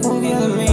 conviene